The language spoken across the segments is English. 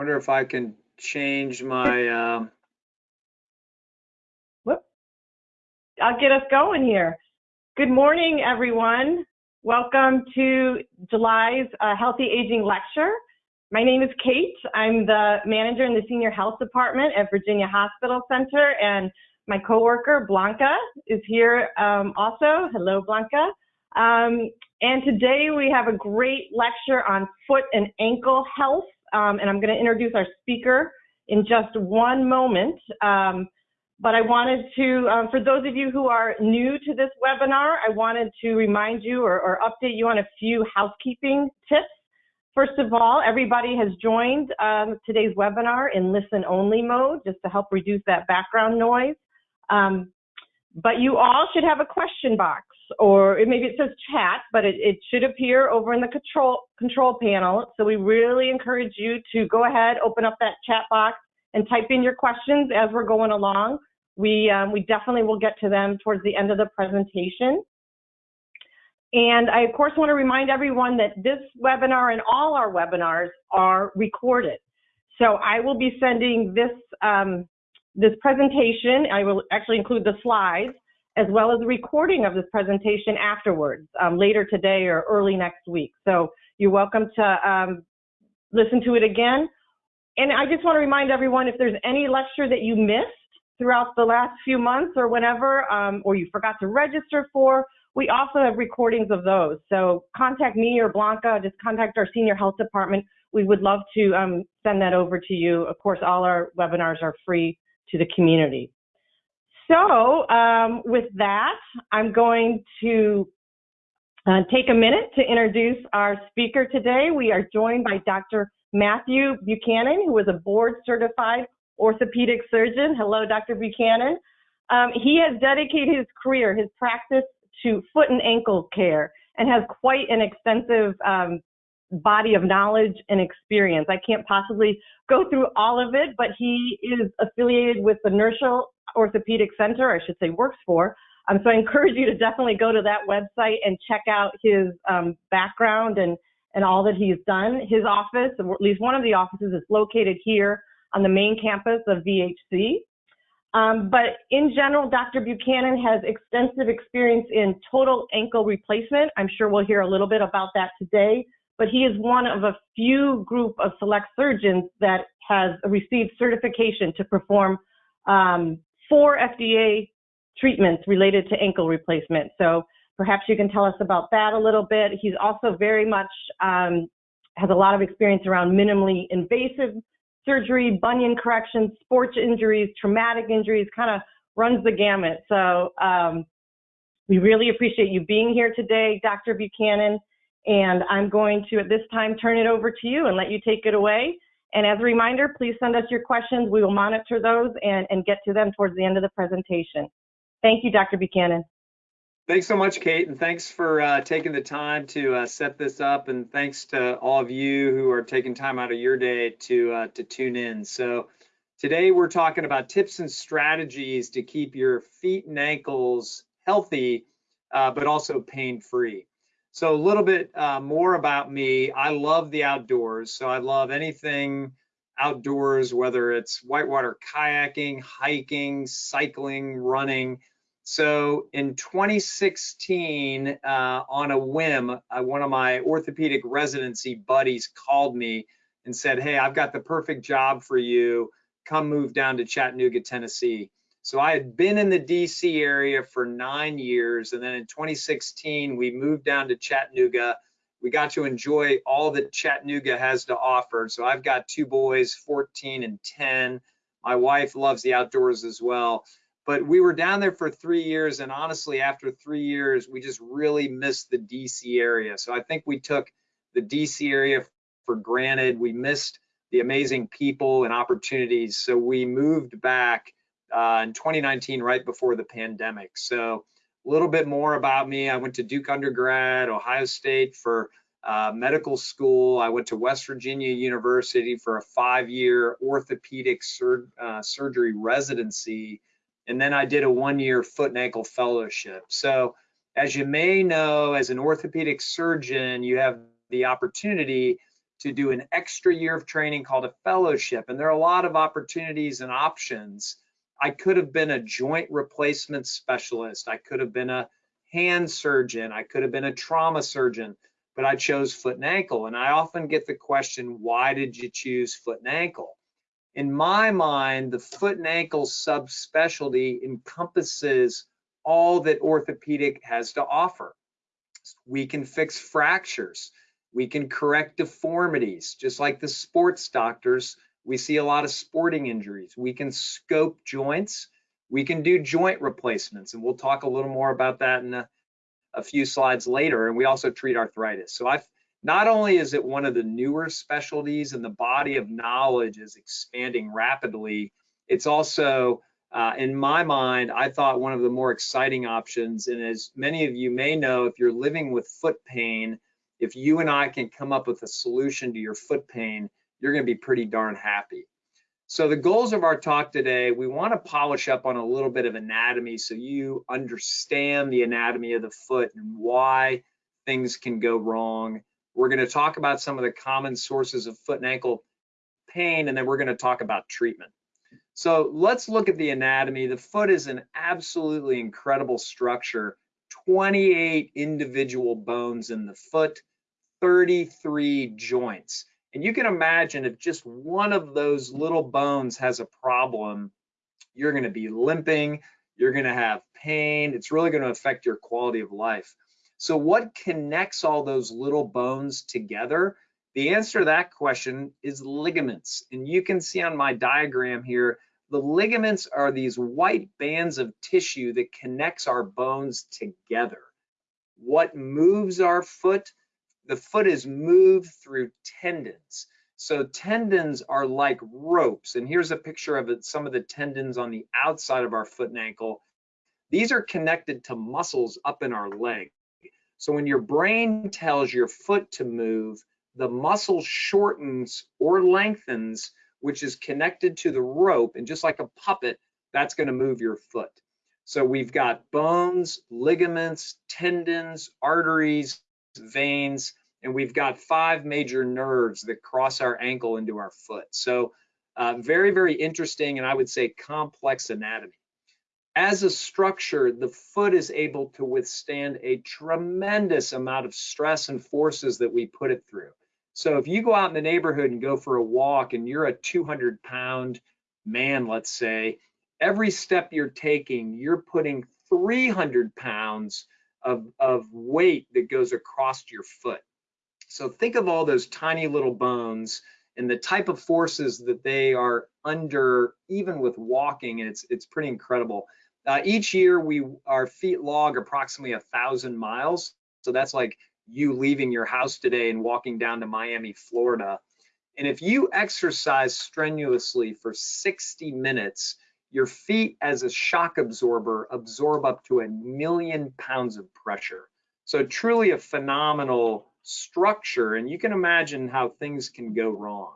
Wonder if I can change my, um, Whoop. I'll get us going here. Good morning, everyone. Welcome to July's uh, Healthy Aging Lecture. My name is Kate. I'm the manager in the Senior Health Department at Virginia Hospital Center, and my coworker Blanca is here um, also. Hello, Blanca. Um, and today we have a great lecture on foot and ankle health um, and I'm going to introduce our speaker in just one moment. Um, but I wanted to, um, for those of you who are new to this webinar, I wanted to remind you or, or update you on a few housekeeping tips. First of all, everybody has joined um, today's webinar in listen only mode just to help reduce that background noise. Um, but you all should have a question box or maybe it says chat, but it, it should appear over in the control control panel. So we really encourage you to go ahead, open up that chat box and type in your questions as we're going along. We, um, we definitely will get to them towards the end of the presentation. And I, of course, want to remind everyone that this webinar and all our webinars are recorded. So I will be sending this, um, this presentation, I will actually include the slides, as well as a recording of this presentation afterwards, um, later today or early next week. So you're welcome to um, listen to it again. And I just want to remind everyone if there's any lecture that you missed throughout the last few months or whenever, um, or you forgot to register for, we also have recordings of those. So contact me or Blanca, just contact our senior health department. We would love to um, send that over to you. Of course, all our webinars are free to the community. So um, with that, I'm going to uh, take a minute to introduce our speaker today. We are joined by Dr. Matthew Buchanan, who is a board certified orthopedic surgeon. Hello, Dr. Buchanan. Um, he has dedicated his career, his practice to foot and ankle care and has quite an extensive um, body of knowledge and experience. I can't possibly go through all of it, but he is affiliated with the Nirschl Orthopedic Center, I should say, works for. Um, so I encourage you to definitely go to that website and check out his um, background and, and all that he's done. His office, or at least one of the offices, is located here on the main campus of VHC. Um, but in general, Dr. Buchanan has extensive experience in total ankle replacement. I'm sure we'll hear a little bit about that today. But he is one of a few group of select surgeons that has received certification to perform um, four FDA treatments related to ankle replacement. So perhaps you can tell us about that a little bit. He's also very much um, has a lot of experience around minimally invasive surgery, bunion correction, sports injuries, traumatic injuries, kind of runs the gamut. So um, we really appreciate you being here today, Dr. Buchanan. And I'm going to, at this time, turn it over to you and let you take it away. And as a reminder, please send us your questions. We will monitor those and, and get to them towards the end of the presentation. Thank you, Dr. Buchanan. Thanks so much, Kate, and thanks for uh, taking the time to uh, set this up, and thanks to all of you who are taking time out of your day to uh, to tune in. So today we're talking about tips and strategies to keep your feet and ankles healthy, uh, but also pain-free. So a little bit uh, more about me. I love the outdoors. So I love anything outdoors, whether it's whitewater kayaking, hiking, cycling, running. So in 2016, uh, on a whim, uh, one of my orthopedic residency buddies called me and said, Hey, I've got the perfect job for you. Come move down to Chattanooga, Tennessee. So I had been in the DC area for nine years. And then in 2016, we moved down to Chattanooga. We got to enjoy all that Chattanooga has to offer. So I've got two boys, 14 and 10. My wife loves the outdoors as well. But we were down there for three years. And honestly, after three years, we just really missed the DC area. So I think we took the DC area for granted. We missed the amazing people and opportunities. So we moved back uh, in 2019, right before the pandemic. So a little bit more about me. I went to Duke undergrad, Ohio State for uh, medical school. I went to West Virginia University for a five-year orthopedic sur uh, surgery residency. And then I did a one-year foot and ankle fellowship. So as you may know, as an orthopedic surgeon, you have the opportunity to do an extra year of training called a fellowship. And there are a lot of opportunities and options. I could have been a joint replacement specialist. I could have been a hand surgeon. I could have been a trauma surgeon, but I chose foot and ankle. And I often get the question, why did you choose foot and ankle? In my mind, the foot and ankle subspecialty encompasses all that orthopedic has to offer. We can fix fractures. We can correct deformities, just like the sports doctors. We see a lot of sporting injuries. We can scope joints. We can do joint replacements, and we'll talk a little more about that in a, a few slides later. And we also treat arthritis. So I've not only is it one of the newer specialties and the body of knowledge is expanding rapidly, it's also, uh, in my mind, I thought one of the more exciting options. And as many of you may know, if you're living with foot pain, if you and I can come up with a solution to your foot pain, you're going to be pretty darn happy. So the goals of our talk today, we want to polish up on a little bit of anatomy so you understand the anatomy of the foot and why things can go wrong. We're going to talk about some of the common sources of foot and ankle pain, and then we're going to talk about treatment. So let's look at the anatomy. The foot is an absolutely incredible structure, 28 individual bones in the foot, 33 joints. And you can imagine if just one of those little bones has a problem, you're going to be limping, you're going to have pain, it's really going to affect your quality of life. So, what connects all those little bones together? The answer to that question is ligaments. And you can see on my diagram here, the ligaments are these white bands of tissue that connects our bones together. What moves our foot? The foot is moved through tendons. So tendons are like ropes. And here's a picture of it, some of the tendons on the outside of our foot and ankle. These are connected to muscles up in our leg. So when your brain tells your foot to move, the muscle shortens or lengthens, which is connected to the rope. And just like a puppet, that's going to move your foot. So we've got bones, ligaments, tendons, arteries, veins, and we've got five major nerves that cross our ankle into our foot. So uh, very, very interesting and I would say complex anatomy. As a structure, the foot is able to withstand a tremendous amount of stress and forces that we put it through. So if you go out in the neighborhood and go for a walk and you're a 200 pound man, let's say, every step you're taking, you're putting 300 pounds of, of weight that goes across your foot. So think of all those tiny little bones and the type of forces that they are under, even with walking, and it's it's pretty incredible. Uh, each year, we our feet log approximately a thousand miles. So that's like you leaving your house today and walking down to Miami, Florida. And if you exercise strenuously for 60 minutes, your feet as a shock absorber absorb up to a million pounds of pressure. So truly a phenomenal structure, and you can imagine how things can go wrong.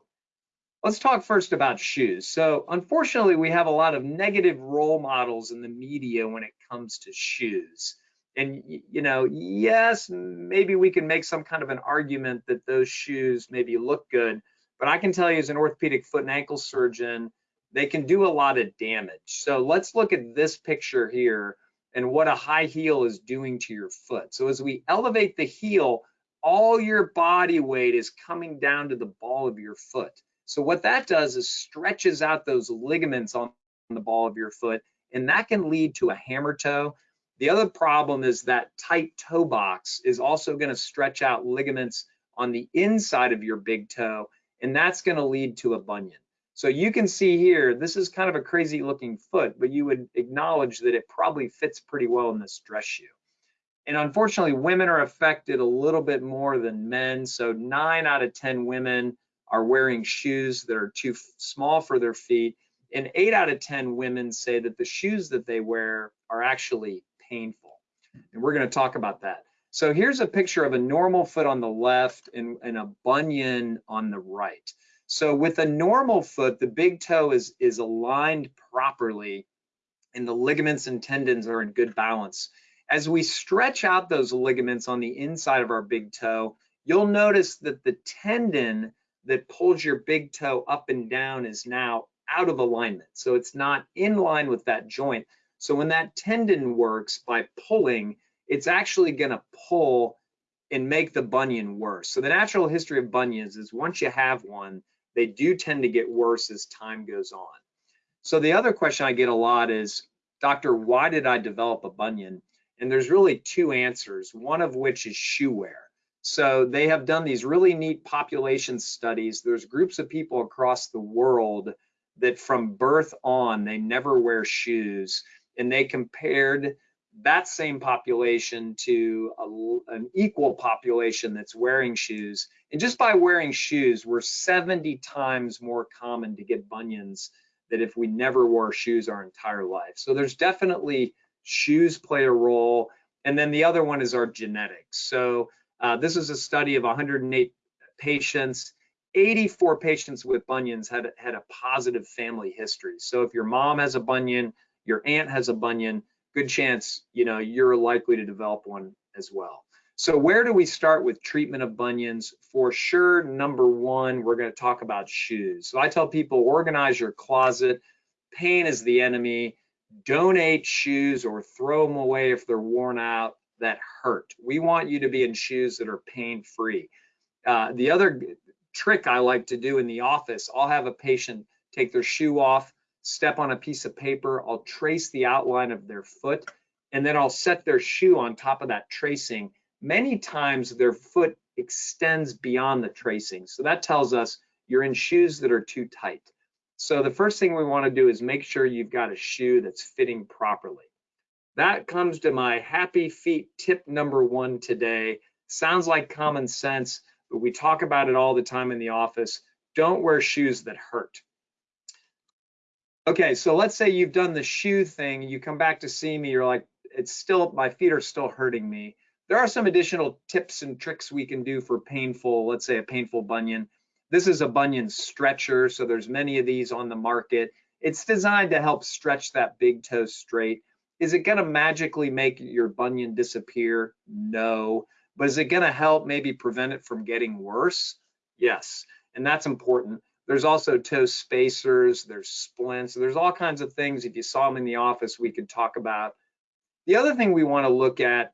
Let's talk first about shoes. So unfortunately, we have a lot of negative role models in the media when it comes to shoes. And, you know, yes, maybe we can make some kind of an argument that those shoes maybe look good, but I can tell you as an orthopedic foot and ankle surgeon, they can do a lot of damage. So let's look at this picture here and what a high heel is doing to your foot. So as we elevate the heel, all your body weight is coming down to the ball of your foot. So what that does is stretches out those ligaments on the ball of your foot, and that can lead to a hammer toe. The other problem is that tight toe box is also going to stretch out ligaments on the inside of your big toe, and that's going to lead to a bunion. So you can see here, this is kind of a crazy looking foot, but you would acknowledge that it probably fits pretty well in this dress shoe. And unfortunately, women are affected a little bit more than men. So nine out of 10 women are wearing shoes that are too small for their feet. And eight out of 10 women say that the shoes that they wear are actually painful. And we're going to talk about that. So here's a picture of a normal foot on the left and, and a bunion on the right. So with a normal foot, the big toe is, is aligned properly and the ligaments and tendons are in good balance. As we stretch out those ligaments on the inside of our big toe, you'll notice that the tendon that pulls your big toe up and down is now out of alignment. So it's not in line with that joint. So when that tendon works by pulling, it's actually gonna pull and make the bunion worse. So the natural history of bunions is once you have one, they do tend to get worse as time goes on. So the other question I get a lot is, doctor, why did I develop a bunion? And there's really two answers, one of which is shoe wear. So they have done these really neat population studies. There's groups of people across the world that from birth on, they never wear shoes. And they compared that same population to a, an equal population that's wearing shoes. And just by wearing shoes, we're 70 times more common to get bunions than if we never wore shoes our entire life. So there's definitely shoes play a role. And then the other one is our genetics. So uh, this is a study of 108 patients. 84 patients with bunions had, had a positive family history. So if your mom has a bunion, your aunt has a bunion, good chance, you know, you're likely to develop one as well. So where do we start with treatment of bunions? For sure, number one, we're gonna talk about shoes. So I tell people, organize your closet. Pain is the enemy. Donate shoes or throw them away if they're worn out that hurt. We want you to be in shoes that are pain-free. Uh, the other trick I like to do in the office, I'll have a patient take their shoe off, step on a piece of paper, I'll trace the outline of their foot, and then I'll set their shoe on top of that tracing. Many times their foot extends beyond the tracing. So that tells us you're in shoes that are too tight. So the first thing we wanna do is make sure you've got a shoe that's fitting properly. That comes to my happy feet tip number one today. Sounds like common sense, but we talk about it all the time in the office. Don't wear shoes that hurt. Okay, so let's say you've done the shoe thing, you come back to see me, you're like, it's still, my feet are still hurting me. There are some additional tips and tricks we can do for painful, let's say a painful bunion. This is a bunion stretcher, so there's many of these on the market. It's designed to help stretch that big toe straight. Is it gonna magically make your bunion disappear? No. But is it gonna help maybe prevent it from getting worse? Yes, and that's important. There's also toe spacers, there's splints, there's all kinds of things. If you saw them in the office, we could talk about. The other thing we wanna look at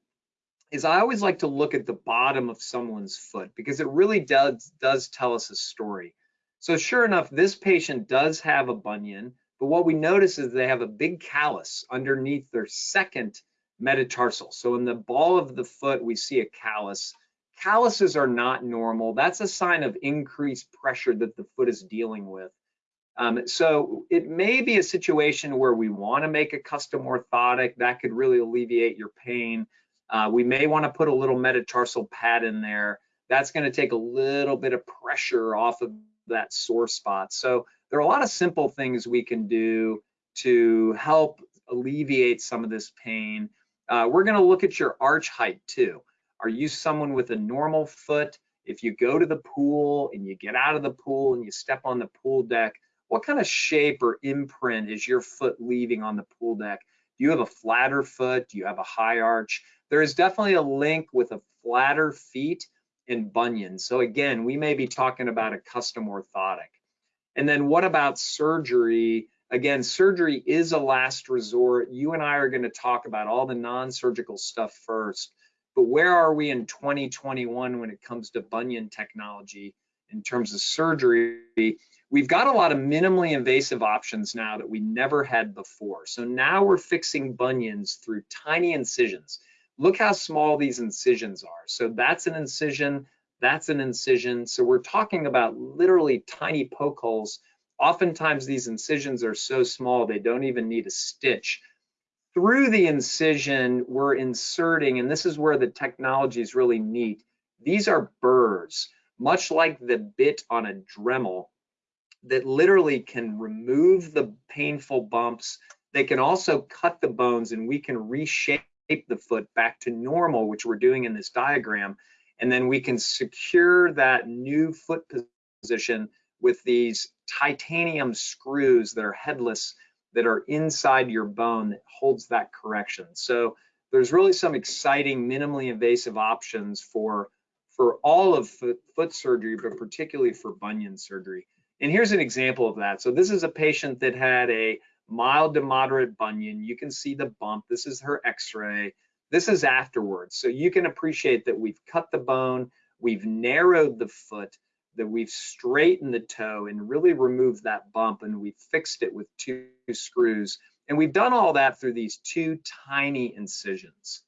is I always like to look at the bottom of someone's foot because it really does, does tell us a story. So sure enough, this patient does have a bunion, but what we notice is they have a big callus underneath their second metatarsal. So in the ball of the foot, we see a callus calluses are not normal. That's a sign of increased pressure that the foot is dealing with. Um, so it may be a situation where we want to make a custom orthotic that could really alleviate your pain. Uh, we may want to put a little metatarsal pad in there. That's going to take a little bit of pressure off of that sore spot. So there are a lot of simple things we can do to help alleviate some of this pain. Uh, we're going to look at your arch height too. Are you someone with a normal foot? If you go to the pool and you get out of the pool and you step on the pool deck, what kind of shape or imprint is your foot leaving on the pool deck? Do you have a flatter foot? Do you have a high arch? There is definitely a link with a flatter feet and bunions. So again, we may be talking about a custom orthotic. And then what about surgery? Again, surgery is a last resort. You and I are going to talk about all the non-surgical stuff first. But where are we in 2021 when it comes to bunion technology in terms of surgery? We've got a lot of minimally invasive options now that we never had before. So now we're fixing bunions through tiny incisions. Look how small these incisions are. So that's an incision, that's an incision. So we're talking about literally tiny poke holes. Oftentimes these incisions are so small they don't even need a stitch through the incision, we're inserting, and this is where the technology is really neat. These are burrs, much like the bit on a Dremel that literally can remove the painful bumps. They can also cut the bones and we can reshape the foot back to normal, which we're doing in this diagram. And then we can secure that new foot position with these titanium screws that are headless that are inside your bone that holds that correction. So there's really some exciting minimally invasive options for, for all of foot, foot surgery, but particularly for bunion surgery. And here's an example of that. So this is a patient that had a mild to moderate bunion. You can see the bump. This is her x-ray. This is afterwards. So you can appreciate that we've cut the bone, we've narrowed the foot, that we've straightened the toe and really removed that bump and we fixed it with two screws. And we've done all that through these two tiny incisions.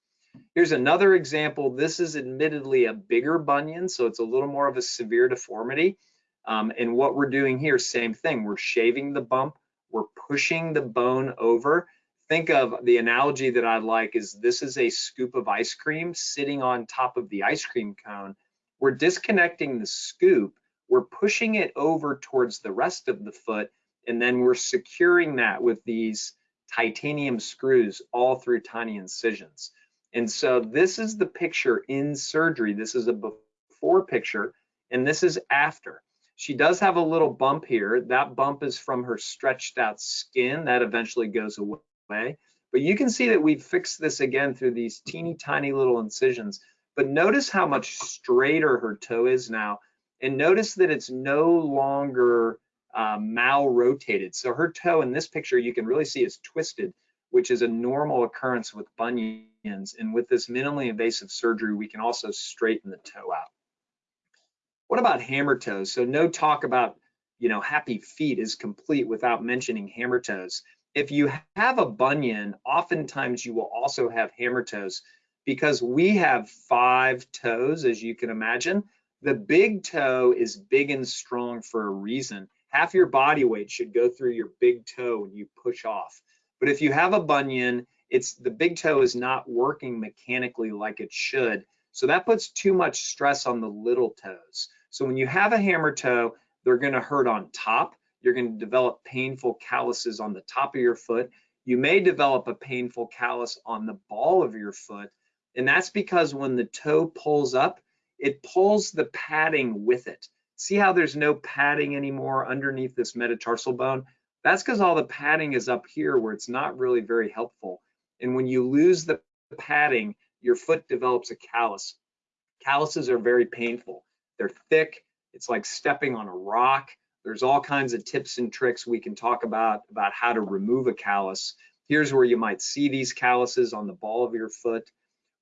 Here's another example. This is admittedly a bigger bunion, so it's a little more of a severe deformity. Um, and what we're doing here, same thing. We're shaving the bump, we're pushing the bone over. Think of the analogy that I like is this is a scoop of ice cream sitting on top of the ice cream cone. We're disconnecting the scoop, we're pushing it over towards the rest of the foot, and then we're securing that with these titanium screws all through tiny incisions. And so this is the picture in surgery. This is a before picture, and this is after. She does have a little bump here. That bump is from her stretched out skin. That eventually goes away. But you can see that we've fixed this again through these teeny tiny little incisions. But notice how much straighter her toe is now. And notice that it's no longer uh, mal-rotated. So her toe in this picture, you can really see is twisted which is a normal occurrence with bunions. And with this minimally invasive surgery, we can also straighten the toe out. What about hammer toes? So no talk about, you know, happy feet is complete without mentioning hammer toes. If you have a bunion, oftentimes you will also have hammer toes because we have five toes, as you can imagine. The big toe is big and strong for a reason. Half your body weight should go through your big toe when you push off. But if you have a bunion, it's the big toe is not working mechanically like it should. So that puts too much stress on the little toes. So when you have a hammer toe, they're gonna hurt on top. You're gonna develop painful calluses on the top of your foot. You may develop a painful callus on the ball of your foot. And that's because when the toe pulls up, it pulls the padding with it. See how there's no padding anymore underneath this metatarsal bone? That's because all the padding is up here where it's not really very helpful. And when you lose the padding, your foot develops a callus. Calluses are very painful. They're thick. It's like stepping on a rock. There's all kinds of tips and tricks we can talk about about how to remove a callus. Here's where you might see these calluses on the ball of your foot.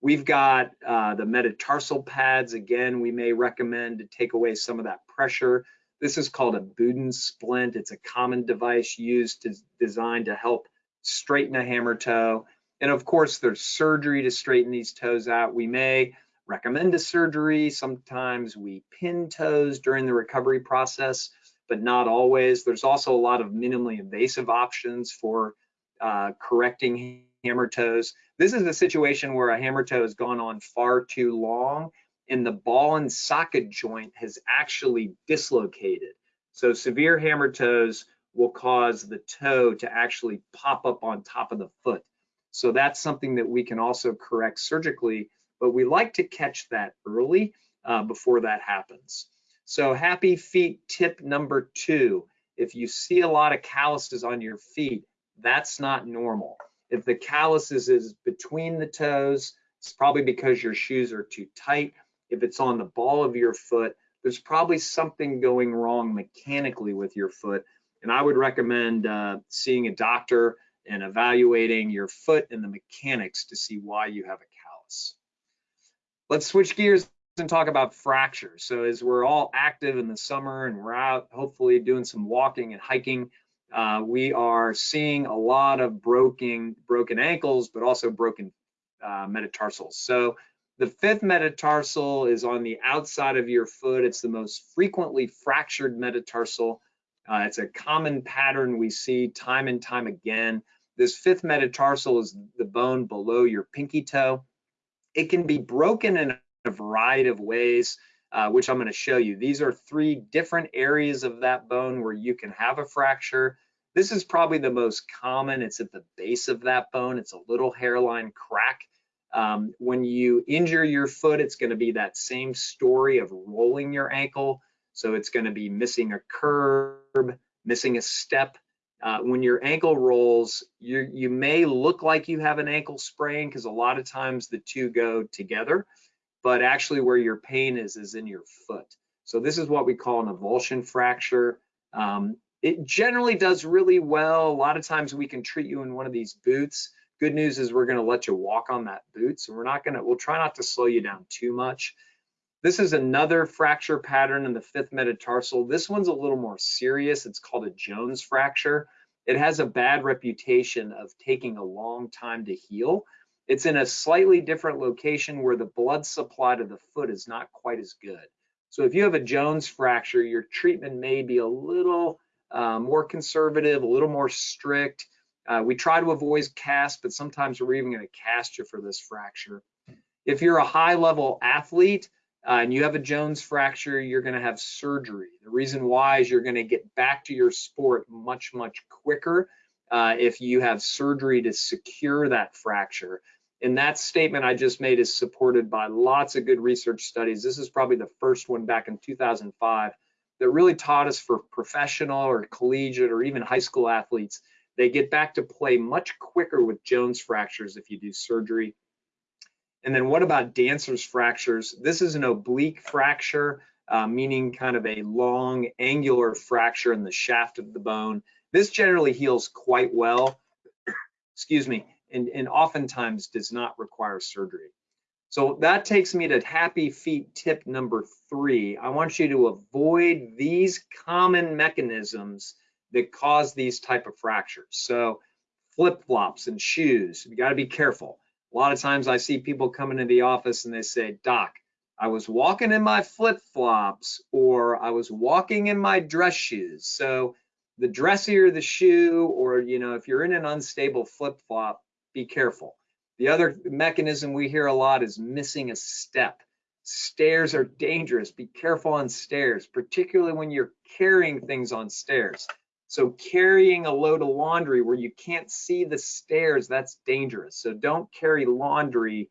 We've got uh, the metatarsal pads. Again, we may recommend to take away some of that pressure this is called a Budin splint. It's a common device used to designed to help straighten a hammer toe. And of course, there's surgery to straighten these toes out. We may recommend a surgery. Sometimes we pin toes during the recovery process, but not always. There's also a lot of minimally invasive options for uh, correcting hammer toes. This is a situation where a hammer toe has gone on far too long and the ball and socket joint has actually dislocated. So severe hammer toes will cause the toe to actually pop up on top of the foot. So that's something that we can also correct surgically, but we like to catch that early uh, before that happens. So happy feet tip number two, if you see a lot of calluses on your feet, that's not normal. If the calluses is between the toes, it's probably because your shoes are too tight if it's on the ball of your foot, there's probably something going wrong mechanically with your foot. And I would recommend uh, seeing a doctor and evaluating your foot and the mechanics to see why you have a callus. Let's switch gears and talk about fractures. So as we're all active in the summer and we're out hopefully doing some walking and hiking, uh, we are seeing a lot of broken broken ankles, but also broken uh, metatarsals. So the fifth metatarsal is on the outside of your foot. It's the most frequently fractured metatarsal. Uh, it's a common pattern we see time and time again. This fifth metatarsal is the bone below your pinky toe. It can be broken in a variety of ways, uh, which I'm going to show you. These are three different areas of that bone where you can have a fracture. This is probably the most common. It's at the base of that bone. It's a little hairline crack um, when you injure your foot, it's going to be that same story of rolling your ankle. So it's going to be missing a curb, missing a step. Uh, when your ankle rolls, you, you may look like you have an ankle sprain because a lot of times the two go together. but actually where your pain is is in your foot. So this is what we call an avulsion fracture. Um, it generally does really well. A lot of times we can treat you in one of these boots. Good news is we're gonna let you walk on that boot. So we're not gonna, we'll try not to slow you down too much. This is another fracture pattern in the fifth metatarsal. This one's a little more serious. It's called a Jones fracture. It has a bad reputation of taking a long time to heal. It's in a slightly different location where the blood supply to the foot is not quite as good. So if you have a Jones fracture, your treatment may be a little uh, more conservative, a little more strict. Uh, we try to avoid cast, but sometimes we're even going to cast you for this fracture. If you're a high level athlete, uh, and you have a Jones fracture, you're going to have surgery. The reason why is you're going to get back to your sport much, much quicker uh, if you have surgery to secure that fracture. And that statement I just made is supported by lots of good research studies. This is probably the first one back in 2005 that really taught us for professional or collegiate or even high school athletes, they get back to play much quicker with Jones fractures if you do surgery. And then what about dancer's fractures? This is an oblique fracture, uh, meaning kind of a long angular fracture in the shaft of the bone. This generally heals quite well, excuse me, and, and oftentimes does not require surgery. So that takes me to happy feet tip number three. I want you to avoid these common mechanisms that cause these type of fractures. So flip-flops and shoes, you gotta be careful. A lot of times I see people come into the office and they say, Doc, I was walking in my flip flops or I was walking in my dress shoes. So the dressier the shoe, or you know, if you're in an unstable flip flop, be careful. The other mechanism we hear a lot is missing a step. Stairs are dangerous. Be careful on stairs, particularly when you're carrying things on stairs. So carrying a load of laundry where you can't see the stairs, that's dangerous. So don't carry laundry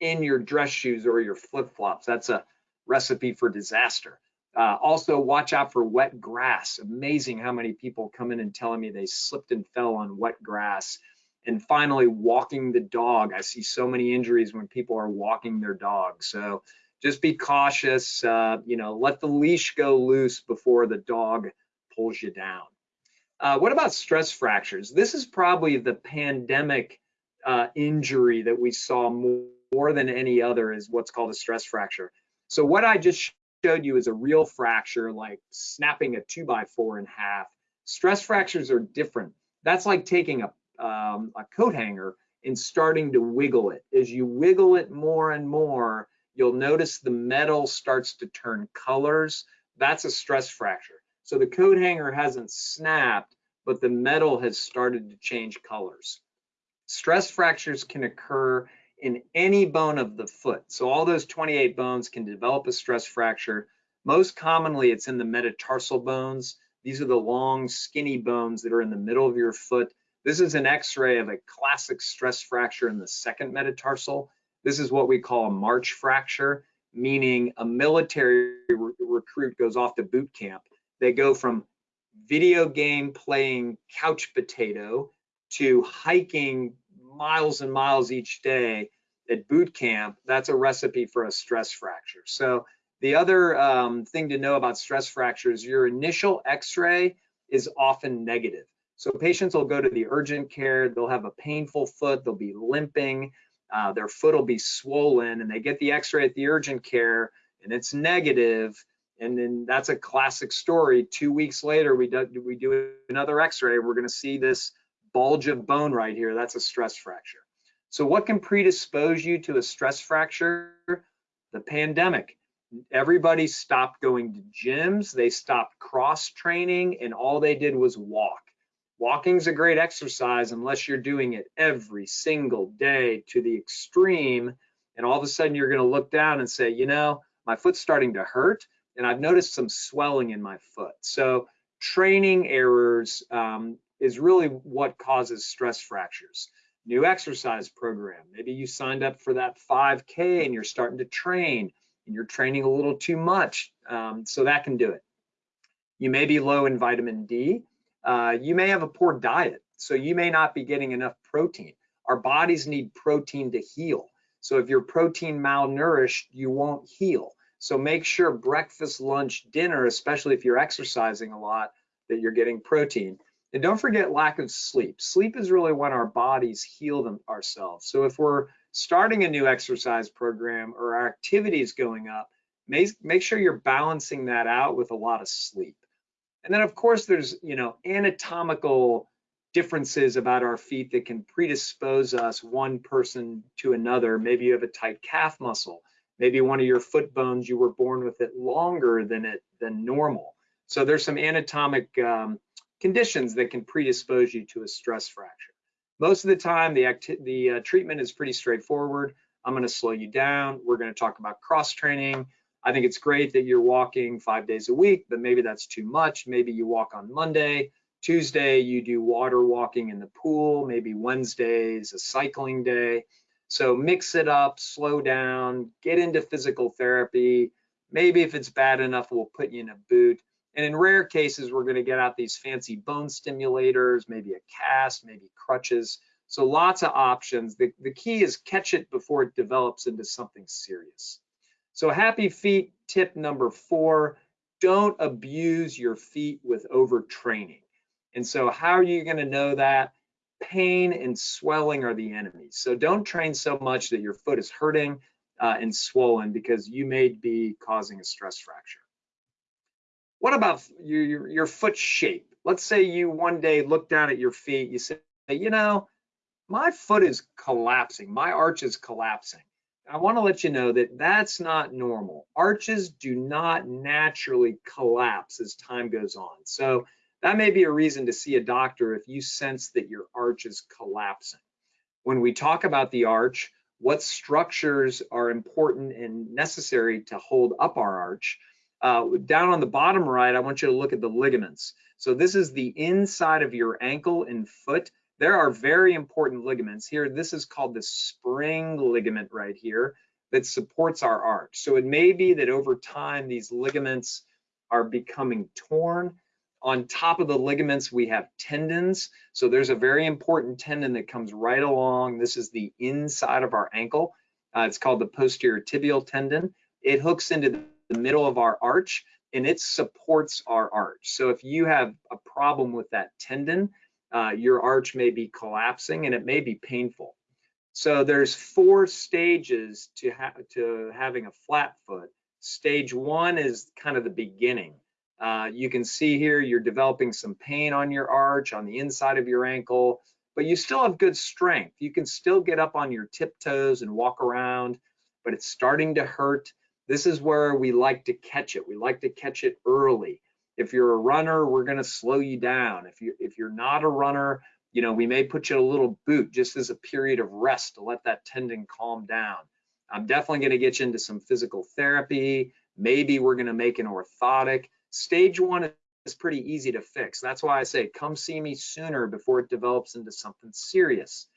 in your dress shoes or your flip-flops. That's a recipe for disaster. Uh, also, watch out for wet grass. Amazing how many people come in and telling me they slipped and fell on wet grass. And finally, walking the dog. I see so many injuries when people are walking their dog. So just be cautious. Uh, you know, let the leash go loose before the dog pulls you down. Uh, what about stress fractures? This is probably the pandemic uh, injury that we saw more, more than any other is what's called a stress fracture. So what I just showed you is a real fracture, like snapping a two by four in half. Stress fractures are different. That's like taking a, um, a coat hanger and starting to wiggle it. As you wiggle it more and more, you'll notice the metal starts to turn colors. That's a stress fracture. So the coat hanger hasn't snapped, but the metal has started to change colors. Stress fractures can occur in any bone of the foot. So all those 28 bones can develop a stress fracture. Most commonly, it's in the metatarsal bones. These are the long, skinny bones that are in the middle of your foot. This is an x-ray of a classic stress fracture in the second metatarsal. This is what we call a March fracture, meaning a military re recruit goes off to boot camp they go from video game playing couch potato to hiking miles and miles each day at boot camp. That's a recipe for a stress fracture. So the other um, thing to know about stress fractures, your initial x-ray is often negative. So patients will go to the urgent care, they'll have a painful foot, they'll be limping, uh, their foot will be swollen, and they get the x-ray at the urgent care and it's negative, and then that's a classic story. Two weeks later, we do, we do another x-ray. We're gonna see this bulge of bone right here. That's a stress fracture. So what can predispose you to a stress fracture? The pandemic. Everybody stopped going to gyms. They stopped cross training and all they did was walk. Walking's a great exercise unless you're doing it every single day to the extreme. And all of a sudden you're gonna look down and say, you know, my foot's starting to hurt and I've noticed some swelling in my foot. So training errors um, is really what causes stress fractures. New exercise program. Maybe you signed up for that 5K and you're starting to train and you're training a little too much. Um, so that can do it. You may be low in vitamin D. Uh, you may have a poor diet. So you may not be getting enough protein. Our bodies need protein to heal. So if you're protein malnourished, you won't heal. So make sure breakfast, lunch, dinner, especially if you're exercising a lot, that you're getting protein. And don't forget lack of sleep. Sleep is really when our bodies heal them ourselves. So if we're starting a new exercise program or our activity is going up, make, make sure you're balancing that out with a lot of sleep. And then of course there's, you know, anatomical differences about our feet that can predispose us one person to another. Maybe you have a tight calf muscle. Maybe one of your foot bones, you were born with it longer than it than normal. So there's some anatomic um, conditions that can predispose you to a stress fracture. Most of the time, the, the uh, treatment is pretty straightforward. I'm going to slow you down. We're going to talk about cross training. I think it's great that you're walking five days a week, but maybe that's too much. Maybe you walk on Monday. Tuesday, you do water walking in the pool. Maybe Wednesday is a cycling day. So mix it up, slow down, get into physical therapy. Maybe if it's bad enough, we'll put you in a boot. And in rare cases, we're going to get out these fancy bone stimulators, maybe a cast, maybe crutches. So lots of options. The, the key is catch it before it develops into something serious. So happy feet tip number four, don't abuse your feet with overtraining. And so how are you going to know that? Pain and swelling are the enemies. So don't train so much that your foot is hurting uh, and swollen because you may be causing a stress fracture. What about your, your, your foot shape? Let's say you one day look down at your feet, you say, you know, my foot is collapsing, my arch is collapsing. I want to let you know that that's not normal. Arches do not naturally collapse as time goes on. So that may be a reason to see a doctor if you sense that your arch is collapsing. When we talk about the arch, what structures are important and necessary to hold up our arch? Uh, down on the bottom right, I want you to look at the ligaments. So this is the inside of your ankle and foot. There are very important ligaments here. This is called the spring ligament right here that supports our arch. So it may be that over time, these ligaments are becoming torn on top of the ligaments, we have tendons. So there's a very important tendon that comes right along. This is the inside of our ankle. Uh, it's called the posterior tibial tendon. It hooks into the middle of our arch and it supports our arch. So if you have a problem with that tendon, uh, your arch may be collapsing and it may be painful. So there's four stages to, ha to having a flat foot. Stage one is kind of the beginning. Uh, you can see here you're developing some pain on your arch, on the inside of your ankle, but you still have good strength. You can still get up on your tiptoes and walk around, but it's starting to hurt. This is where we like to catch it. We like to catch it early. If you're a runner, we're going to slow you down. If you if you're not a runner, you know, we may put you in a little boot just as a period of rest to let that tendon calm down. I'm definitely going to get you into some physical therapy. Maybe we're going to make an orthotic Stage one is pretty easy to fix. That's why I say come see me sooner before it develops into something serious.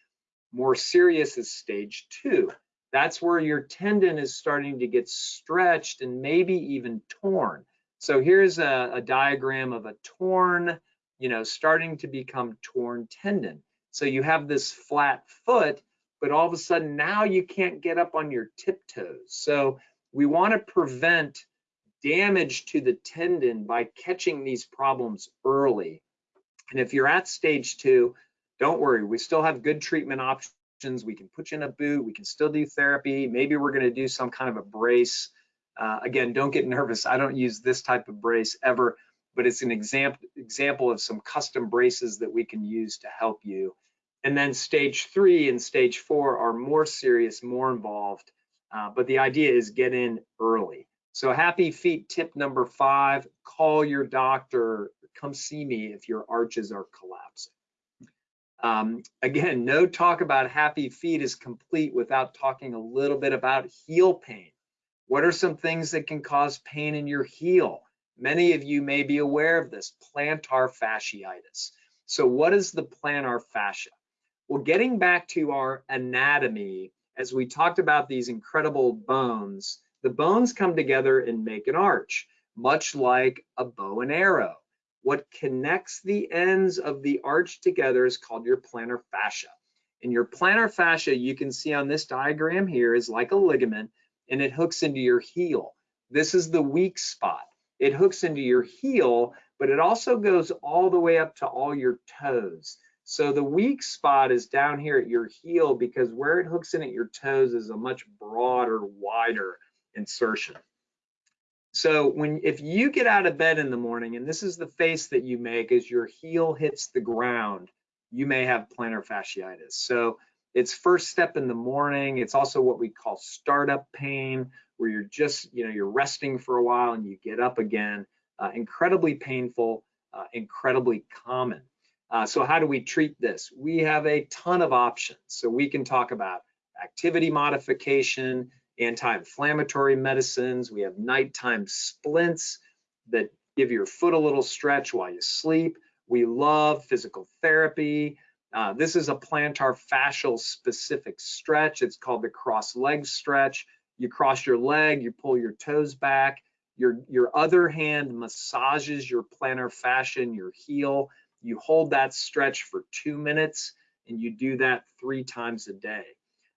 More serious is stage two. That's where your tendon is starting to get stretched and maybe even torn. So here's a, a diagram of a torn, you know, starting to become torn tendon. So you have this flat foot, but all of a sudden now you can't get up on your tiptoes. So we want to prevent damage to the tendon by catching these problems early. And if you're at stage two, don't worry, we still have good treatment options. We can put you in a boot, we can still do therapy. Maybe we're gonna do some kind of a brace. Uh, again, don't get nervous. I don't use this type of brace ever, but it's an example example of some custom braces that we can use to help you. And then stage three and stage four are more serious, more involved. Uh, but the idea is get in early. So happy feet tip number five, call your doctor, come see me if your arches are collapsing. Um, again, no talk about happy feet is complete without talking a little bit about heel pain. What are some things that can cause pain in your heel? Many of you may be aware of this, plantar fasciitis. So what is the plantar fascia? Well, getting back to our anatomy, as we talked about these incredible bones, the bones come together and make an arch, much like a bow and arrow. What connects the ends of the arch together is called your plantar fascia. And your plantar fascia, you can see on this diagram here, is like a ligament and it hooks into your heel. This is the weak spot. It hooks into your heel, but it also goes all the way up to all your toes. So the weak spot is down here at your heel because where it hooks in at your toes is a much broader, wider insertion. So when if you get out of bed in the morning and this is the face that you make as your heel hits the ground, you may have plantar fasciitis. So it's first step in the morning. It's also what we call startup pain, where you're just, you know, you're resting for a while and you get up again. Uh, incredibly painful, uh, incredibly common. Uh, so how do we treat this? We have a ton of options. So we can talk about activity modification, anti-inflammatory medicines. We have nighttime splints that give your foot a little stretch while you sleep. We love physical therapy. Uh, this is a plantar fascial specific stretch. It's called the cross leg stretch. You cross your leg, you pull your toes back. Your, your other hand massages your plantar fascia your heel. You hold that stretch for two minutes and you do that three times a day.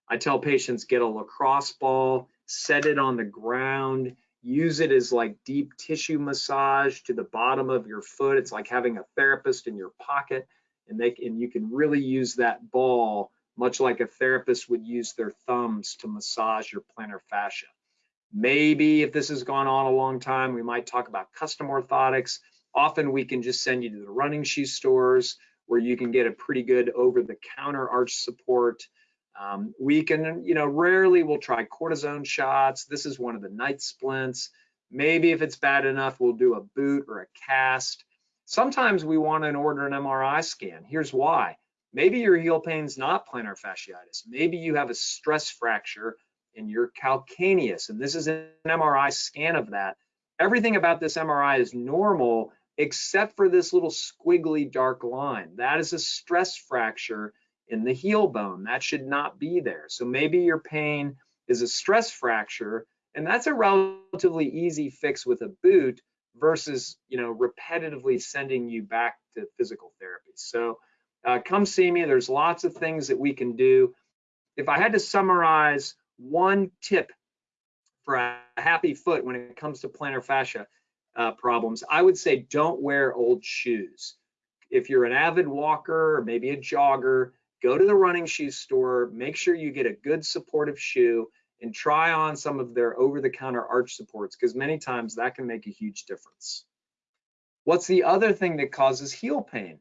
I tell patients get a lacrosse ball, set it on the ground, use it as like deep tissue massage to the bottom of your foot. It's like having a therapist in your pocket and they and you can really use that ball much like a therapist would use their thumbs to massage your plantar fascia. Maybe if this has gone on a long time, we might talk about custom orthotics. Often we can just send you to the running shoe stores where you can get a pretty good over-the-counter arch support. Um, we can, you know, rarely we'll try cortisone shots. This is one of the night splints. Maybe if it's bad enough, we'll do a boot or a cast. Sometimes we want to order an MRI scan. Here's why. Maybe your heel pain's not plantar fasciitis. Maybe you have a stress fracture in your calcaneus, and this is an MRI scan of that. Everything about this MRI is normal except for this little squiggly dark line. That is a stress fracture in the heel bone. That should not be there. So maybe your pain is a stress fracture, and that's a relatively easy fix with a boot versus, you know, repetitively sending you back to physical therapy. So uh, come see me. There's lots of things that we can do. If I had to summarize one tip for a happy foot when it comes to plantar fascia uh, problems, I would say don't wear old shoes. If you're an avid walker or maybe a jogger, go to the running shoe store, make sure you get a good supportive shoe and try on some of their over-the-counter arch supports because many times that can make a huge difference. What's the other thing that causes heel pain?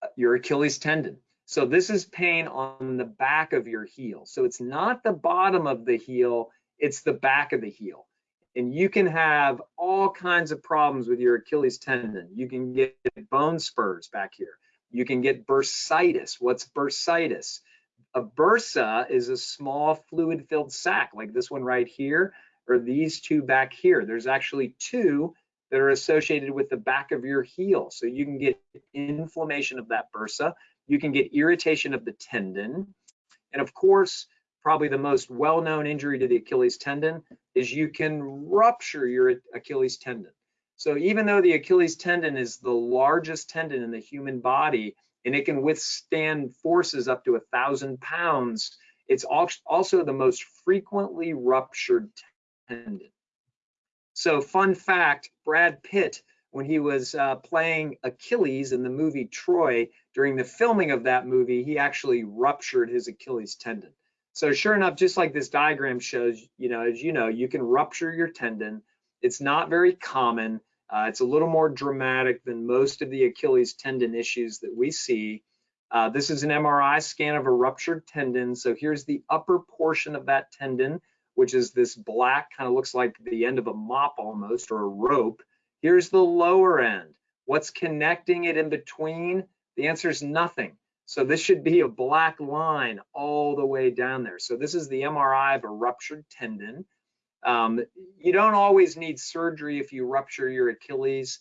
Uh, your Achilles tendon. So this is pain on the back of your heel. So it's not the bottom of the heel, it's the back of the heel. And you can have all kinds of problems with your Achilles tendon. You can get bone spurs back here. You can get bursitis. What's bursitis? A bursa is a small fluid filled sac like this one right here, or these two back here. There's actually two that are associated with the back of your heel. So you can get inflammation of that bursa, you can get irritation of the tendon, and of course, probably the most well-known injury to the Achilles tendon is you can rupture your Achilles tendon. So even though the Achilles tendon is the largest tendon in the human body and it can withstand forces up to a thousand pounds, it's also the most frequently ruptured tendon. So fun fact, Brad Pitt, when he was uh, playing Achilles in the movie Troy, during the filming of that movie, he actually ruptured his Achilles tendon. So sure enough, just like this diagram shows, you know, as you know, you can rupture your tendon. It's not very common. Uh, it's a little more dramatic than most of the Achilles tendon issues that we see. Uh, this is an MRI scan of a ruptured tendon. So here's the upper portion of that tendon which is this black, kind of looks like the end of a mop almost, or a rope. Here's the lower end. What's connecting it in between? The answer is nothing. So this should be a black line all the way down there. So this is the MRI of a ruptured tendon. Um, you don't always need surgery if you rupture your Achilles,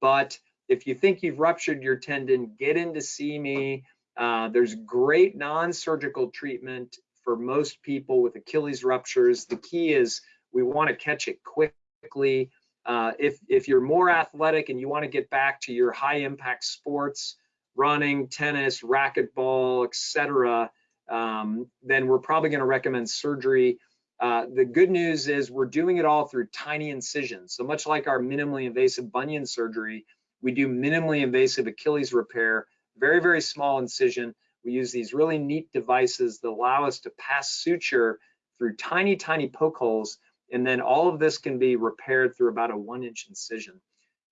but if you think you've ruptured your tendon, get in to see me. Uh, there's great non-surgical treatment for most people with Achilles ruptures. The key is we want to catch it quickly. Uh, if, if you're more athletic and you want to get back to your high impact sports, running, tennis, racquetball, etc., um, then we're probably going to recommend surgery. Uh, the good news is we're doing it all through tiny incisions. So much like our minimally invasive bunion surgery, we do minimally invasive Achilles repair, very, very small incision. We use these really neat devices that allow us to pass suture through tiny, tiny poke holes. And then all of this can be repaired through about a one inch incision.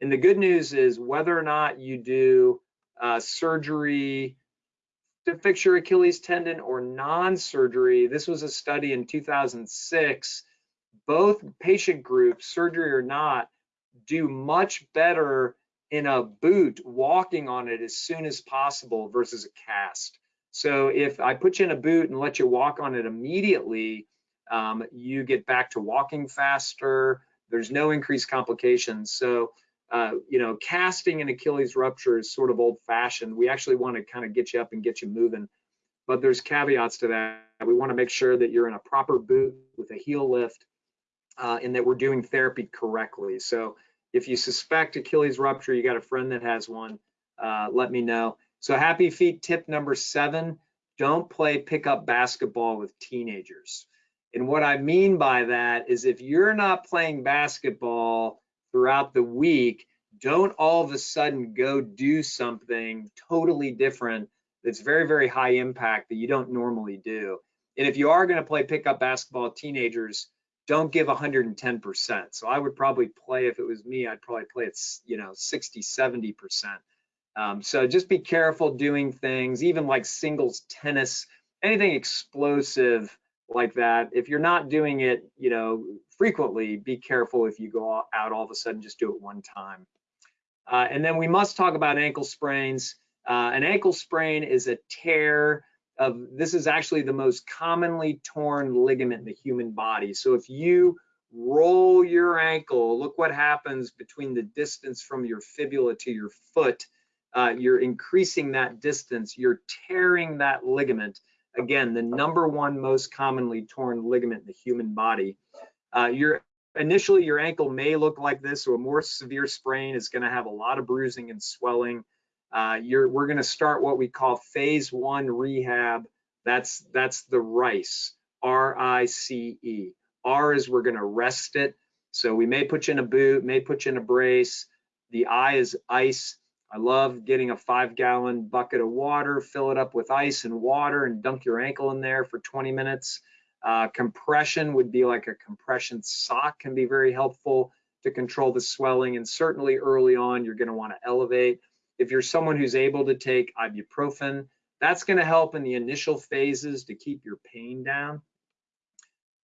And the good news is whether or not you do uh, surgery to fix your Achilles tendon or non-surgery, this was a study in 2006, both patient groups, surgery or not, do much better in a boot walking on it as soon as possible versus a cast. So if I put you in a boot and let you walk on it immediately, um, you get back to walking faster. There's no increased complications. So uh, you know, casting an Achilles rupture is sort of old fashioned. We actually want to kind of get you up and get you moving. But there's caveats to that. We want to make sure that you're in a proper boot with a heel lift uh, and that we're doing therapy correctly. So if you suspect Achilles rupture, you got a friend that has one, uh, let me know. So happy feet tip number seven, don't play pickup basketball with teenagers. And what I mean by that is if you're not playing basketball throughout the week, don't all of a sudden go do something totally different that's very, very high impact that you don't normally do. And if you are going to play pickup basketball teenagers, don't give 110%. So I would probably play, if it was me, I'd probably play it, you know, 60, 70%. Um, so just be careful doing things, even like singles tennis, anything explosive like that. If you're not doing it, you know, frequently, be careful if you go out all of a sudden, just do it one time. Uh, and then we must talk about ankle sprains. Uh, an ankle sprain is a tear of, this is actually the most commonly torn ligament in the human body. So if you roll your ankle, look what happens between the distance from your fibula to your foot. Uh, you're increasing that distance, you're tearing that ligament. Again, the number one most commonly torn ligament in the human body. Uh, your initially your ankle may look like this, so a more severe sprain is going to have a lot of bruising and swelling. Uh, we're going to start what we call phase one rehab. That's that's the RICE, R-I-C-E. R is we're going to rest it. So we may put you in a boot, may put you in a brace. The I is ice. I love getting a five gallon bucket of water, fill it up with ice and water and dunk your ankle in there for 20 minutes. Uh, compression would be like a compression sock can be very helpful to control the swelling. And certainly early on, you're gonna wanna elevate. If you're someone who's able to take ibuprofen, that's gonna help in the initial phases to keep your pain down.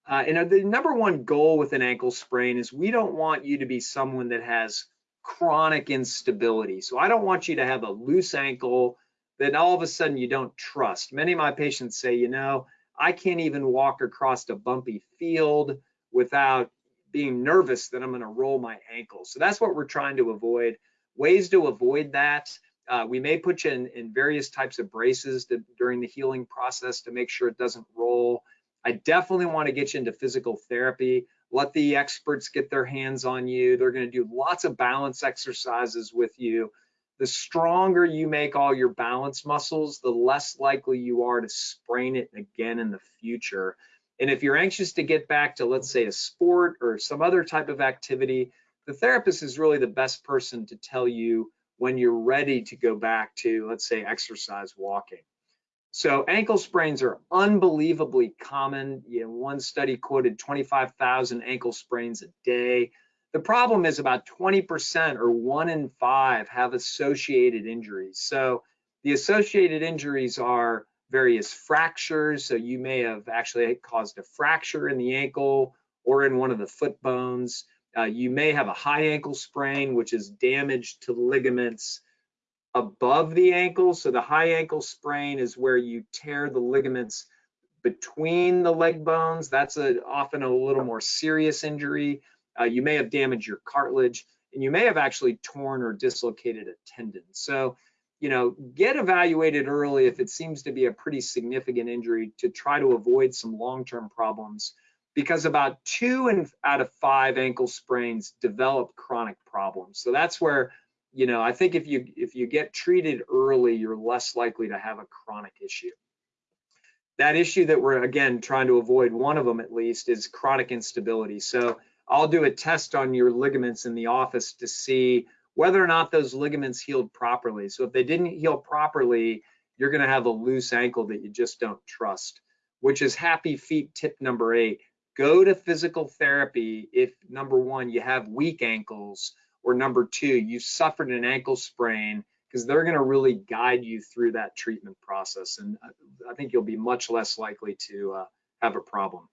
Uh, and the number one goal with an ankle sprain is we don't want you to be someone that has chronic instability. So I don't want you to have a loose ankle that all of a sudden you don't trust. Many of my patients say, you know, I can't even walk across a bumpy field without being nervous that I'm going to roll my ankle. So that's what we're trying to avoid. Ways to avoid that. Uh, we may put you in, in various types of braces to, during the healing process to make sure it doesn't roll. I definitely want to get you into physical therapy. Let the experts get their hands on you. They're going to do lots of balance exercises with you the stronger you make all your balance muscles, the less likely you are to sprain it again in the future. And if you're anxious to get back to, let's say, a sport or some other type of activity, the therapist is really the best person to tell you when you're ready to go back to, let's say, exercise walking. So ankle sprains are unbelievably common. You know, one study quoted 25,000 ankle sprains a day. The problem is about 20% or one in five have associated injuries. So the associated injuries are various fractures. So you may have actually caused a fracture in the ankle or in one of the foot bones. Uh, you may have a high ankle sprain, which is damage to ligaments above the ankle. So the high ankle sprain is where you tear the ligaments between the leg bones. That's a, often a little more serious injury. Uh, you may have damaged your cartilage and you may have actually torn or dislocated a tendon. So, you know, get evaluated early if it seems to be a pretty significant injury to try to avoid some long-term problems because about two and out of five ankle sprains develop chronic problems. So that's where, you know, I think if you if you get treated early, you're less likely to have a chronic issue. that issue that we're again trying to avoid, one of them at least, is chronic instability. So I'll do a test on your ligaments in the office to see whether or not those ligaments healed properly. So if they didn't heal properly, you're going to have a loose ankle that you just don't trust, which is happy feet tip number eight. Go to physical therapy if number one, you have weak ankles, or number two, you suffered an ankle sprain because they're going to really guide you through that treatment process. And I think you'll be much less likely to uh, have a problem.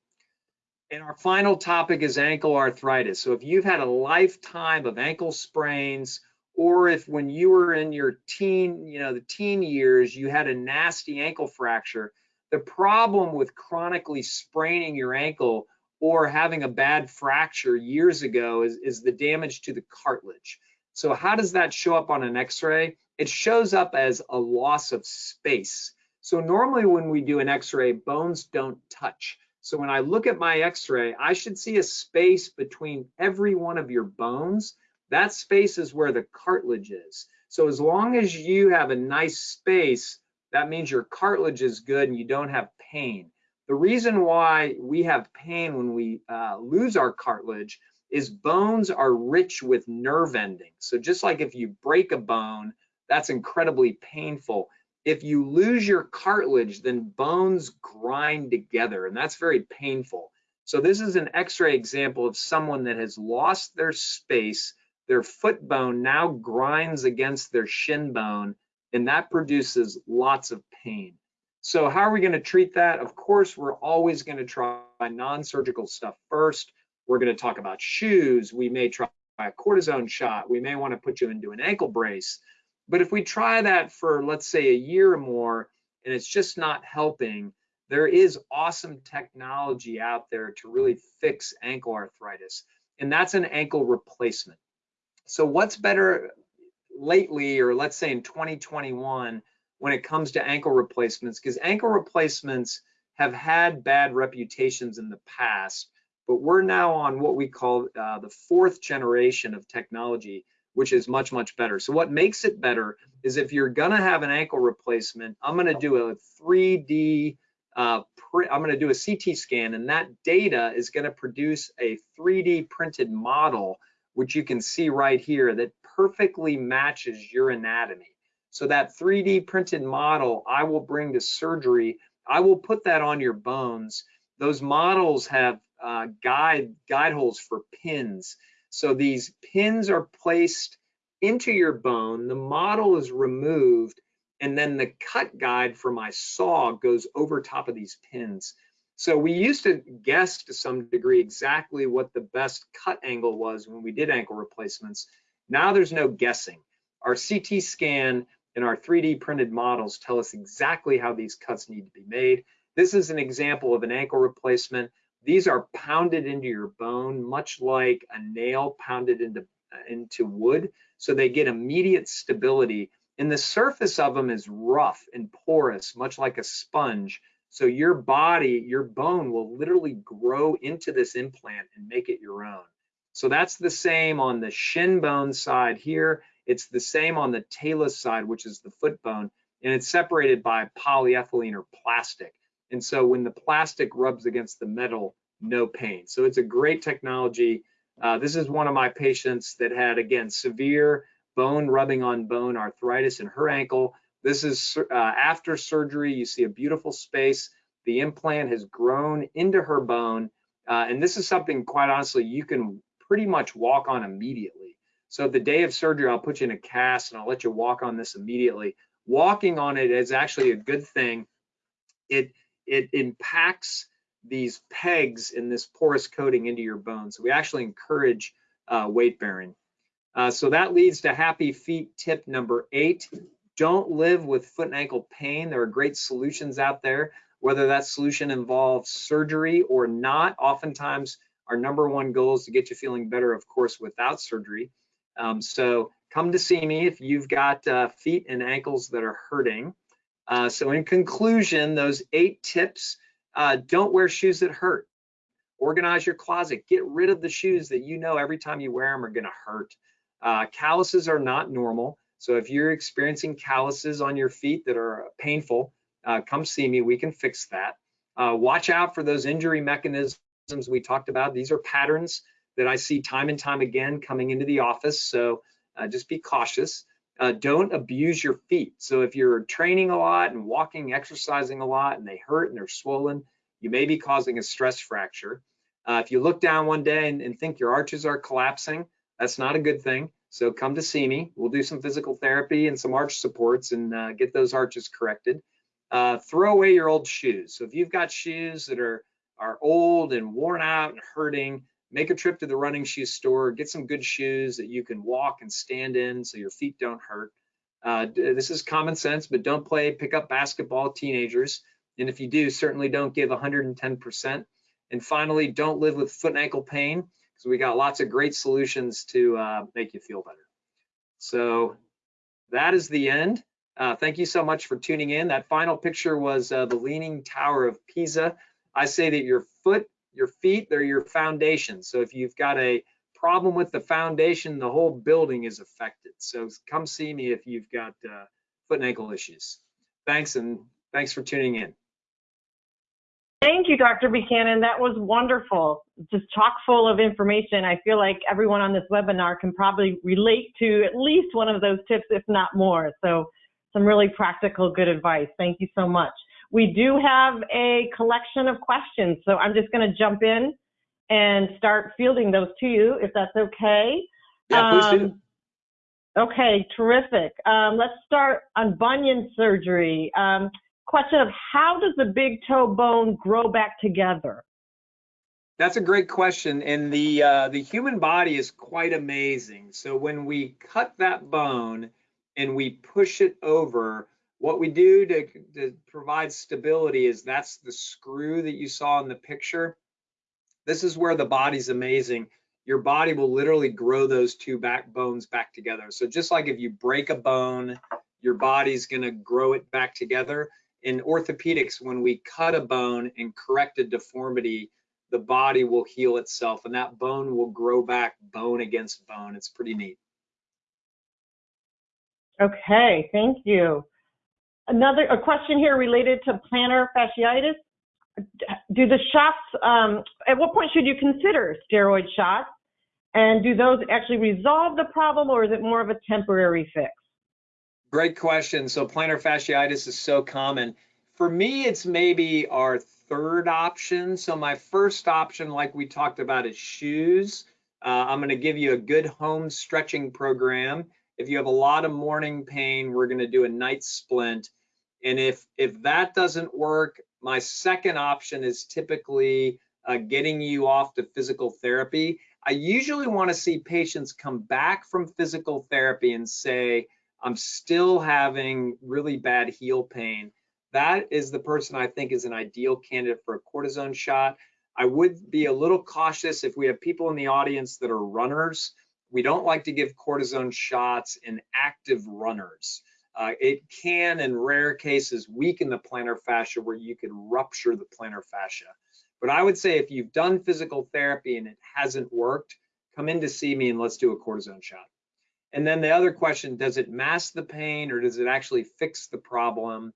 And our final topic is ankle arthritis. So if you've had a lifetime of ankle sprains, or if when you were in your teen, you know, the teen years, you had a nasty ankle fracture, the problem with chronically spraining your ankle or having a bad fracture years ago is, is the damage to the cartilage. So how does that show up on an x-ray? It shows up as a loss of space. So normally when we do an x-ray, bones don't touch. So when I look at my x-ray, I should see a space between every one of your bones. That space is where the cartilage is. So as long as you have a nice space, that means your cartilage is good and you don't have pain. The reason why we have pain when we uh, lose our cartilage is bones are rich with nerve endings. So just like if you break a bone, that's incredibly painful if you lose your cartilage, then bones grind together, and that's very painful. So this is an x-ray example of someone that has lost their space, their foot bone now grinds against their shin bone, and that produces lots of pain. So how are we gonna treat that? Of course, we're always gonna try non-surgical stuff first. We're gonna talk about shoes. We may try a cortisone shot. We may wanna put you into an ankle brace. But if we try that for, let's say, a year or more, and it's just not helping, there is awesome technology out there to really fix ankle arthritis, and that's an ankle replacement. So what's better lately, or let's say in 2021, when it comes to ankle replacements, because ankle replacements have had bad reputations in the past, but we're now on what we call uh, the fourth generation of technology which is much, much better. So what makes it better is if you're gonna have an ankle replacement, I'm gonna do a 3D, uh, I'm gonna do a CT scan and that data is gonna produce a 3D printed model, which you can see right here that perfectly matches your anatomy. So that 3D printed model I will bring to surgery. I will put that on your bones. Those models have uh, guide guide holes for pins. So these pins are placed into your bone, the model is removed, and then the cut guide for my saw goes over top of these pins. So we used to guess to some degree exactly what the best cut angle was when we did ankle replacements. Now there's no guessing. Our CT scan and our 3D printed models tell us exactly how these cuts need to be made. This is an example of an ankle replacement. These are pounded into your bone, much like a nail pounded into, into wood. So they get immediate stability. And the surface of them is rough and porous, much like a sponge. So your body, your bone will literally grow into this implant and make it your own. So that's the same on the shin bone side here. It's the same on the talus side, which is the foot bone, and it's separated by polyethylene or plastic. And so when the plastic rubs against the metal, no pain. So it's a great technology. Uh, this is one of my patients that had, again, severe bone rubbing on bone arthritis in her ankle. This is uh, after surgery. You see a beautiful space. The implant has grown into her bone. Uh, and this is something, quite honestly, you can pretty much walk on immediately. So the day of surgery, I'll put you in a cast and I'll let you walk on this immediately. Walking on it is actually a good thing. It it impacts these pegs in this porous coating into your bone. So we actually encourage uh, weight bearing. Uh, so that leads to happy feet tip number eight. Don't live with foot and ankle pain. There are great solutions out there, whether that solution involves surgery or not. Oftentimes, our number one goal is to get you feeling better, of course, without surgery. Um, so come to see me if you've got uh, feet and ankles that are hurting. Uh, so in conclusion, those eight tips, uh, don't wear shoes that hurt. Organize your closet. Get rid of the shoes that you know every time you wear them are gonna hurt. Uh, calluses are not normal. So if you're experiencing calluses on your feet that are painful, uh, come see me. We can fix that. Uh, watch out for those injury mechanisms we talked about. These are patterns that I see time and time again coming into the office. So uh, just be cautious. Uh, don't abuse your feet. So if you're training a lot and walking, exercising a lot, and they hurt and they're swollen, you may be causing a stress fracture. Uh, if you look down one day and, and, think your arches are collapsing, that's not a good thing. So come to see me. We'll do some physical therapy and some arch supports and uh, get those arches corrected. Uh, throw away your old shoes. So if you've got shoes that are are old and worn out and hurting, make a trip to the running shoe store, get some good shoes that you can walk and stand in so your feet don't hurt. Uh, this is common sense, but don't play pickup basketball teenagers. And if you do, certainly don't give 110%. And finally, don't live with foot and ankle pain because we got lots of great solutions to uh, make you feel better. So that is the end. Uh, thank you so much for tuning in. That final picture was uh, the Leaning Tower of Pisa. I say that your foot, your feet, they're your foundation. So if you've got a problem with the foundation, the whole building is affected. So come see me if you've got uh, foot and ankle issues. Thanks, and thanks for tuning in. Thank you, Dr. Buchanan. That was wonderful. Just chock full of information. I feel like everyone on this webinar can probably relate to at least one of those tips, if not more. So some really practical, good advice. Thank you so much. We do have a collection of questions, so I'm just going to jump in and start fielding those to you, if that's okay. Yeah, please do. Um, okay, terrific. Um, let's start on bunion surgery. Um, question of how does the big toe bone grow back together? That's a great question, and the uh, the human body is quite amazing. So when we cut that bone and we push it over, what we do to, to provide stability is that's the screw that you saw in the picture. This is where the body's amazing. Your body will literally grow those two back bones back together. So just like if you break a bone, your body's gonna grow it back together in orthopedics, when we cut a bone and correct a deformity, the body will heal itself and that bone will grow back bone against bone. It's pretty neat. Okay, thank you. Another a question here related to plantar fasciitis. Do the shots, um, at what point should you consider steroid shots? And do those actually resolve the problem or is it more of a temporary fix? Great question. So plantar fasciitis is so common. For me, it's maybe our third option. So my first option, like we talked about, is shoes. Uh, I'm going to give you a good home stretching program. If you have a lot of morning pain, we're going to do a night splint. And if if that doesn't work, my second option is typically uh, getting you off to physical therapy. I usually want to see patients come back from physical therapy and say, I'm still having really bad heel pain. That is the person I think is an ideal candidate for a cortisone shot. I would be a little cautious if we have people in the audience that are runners. We don't like to give cortisone shots in active runners. Uh, it can, in rare cases, weaken the plantar fascia where you can rupture the plantar fascia. But I would say if you've done physical therapy and it hasn't worked, come in to see me and let's do a cortisone shot. And then the other question, does it mask the pain or does it actually fix the problem?